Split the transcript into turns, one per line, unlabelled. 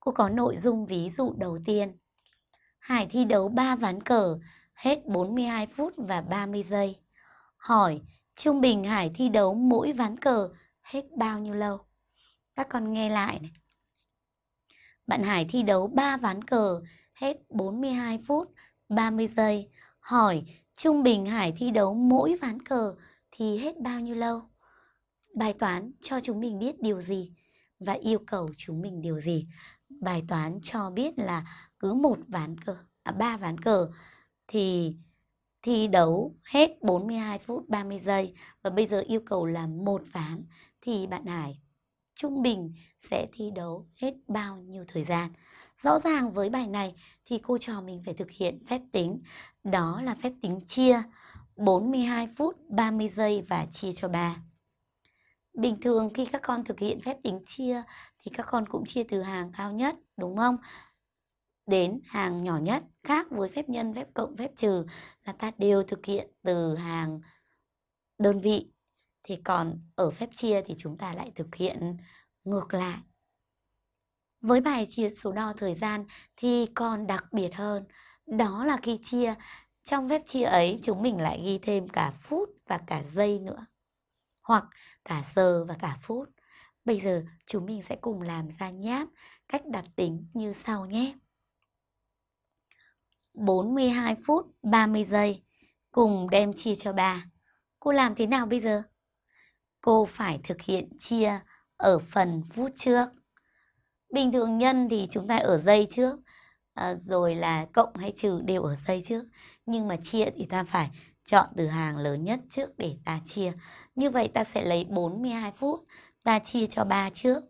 Cô có nội dung ví dụ đầu tiên. Hải thi đấu 3 ván cờ, hết 42 phút và 30 giây. Hỏi, trung bình Hải thi đấu mỗi ván cờ hết bao nhiêu lâu? Các con nghe lại này. Bạn Hải thi đấu 3 ván cờ, hết 42 phút, 30 giây. Hỏi, trung bình Hải thi đấu mỗi ván cờ thì hết bao nhiêu lâu? Bài toán cho chúng mình biết điều gì và yêu cầu chúng mình điều gì? Bài toán cho biết là cứ một ván cờ, à, ba ván cờ thì thi đấu hết 42 phút 30 giây và bây giờ yêu cầu là một ván thì bạn Hải trung bình sẽ thi đấu hết bao nhiêu thời gian. Rõ ràng với bài này thì cô trò mình phải thực hiện phép tính, đó là phép tính chia 42 phút 30 giây và chia cho 3. Bình thường khi các con thực hiện phép tính chia thì các con cũng chia từ hàng cao nhất, đúng không? Đến hàng nhỏ nhất, khác với phép nhân, phép cộng, phép trừ là ta đều thực hiện từ hàng đơn vị. Thì còn ở phép chia thì chúng ta lại thực hiện ngược lại. Với bài chia số đo thời gian thì còn đặc biệt hơn, đó là khi chia, trong phép chia ấy chúng mình lại ghi thêm cả phút và cả giây nữa, hoặc cả giờ và cả phút. Bây giờ chúng mình sẽ cùng làm ra nháp cách đặt tính như sau nhé. 42 phút 30 giây cùng đem chia cho 3. Cô làm thế nào bây giờ? Cô phải thực hiện chia ở phần phút trước. Bình thường nhân thì chúng ta ở giây trước, à, rồi là cộng hay trừ đều ở giây trước. Nhưng mà chia thì ta phải chọn từ hàng lớn nhất trước để ta chia. Như vậy ta sẽ lấy 42 phút, ta chia cho 3 trước.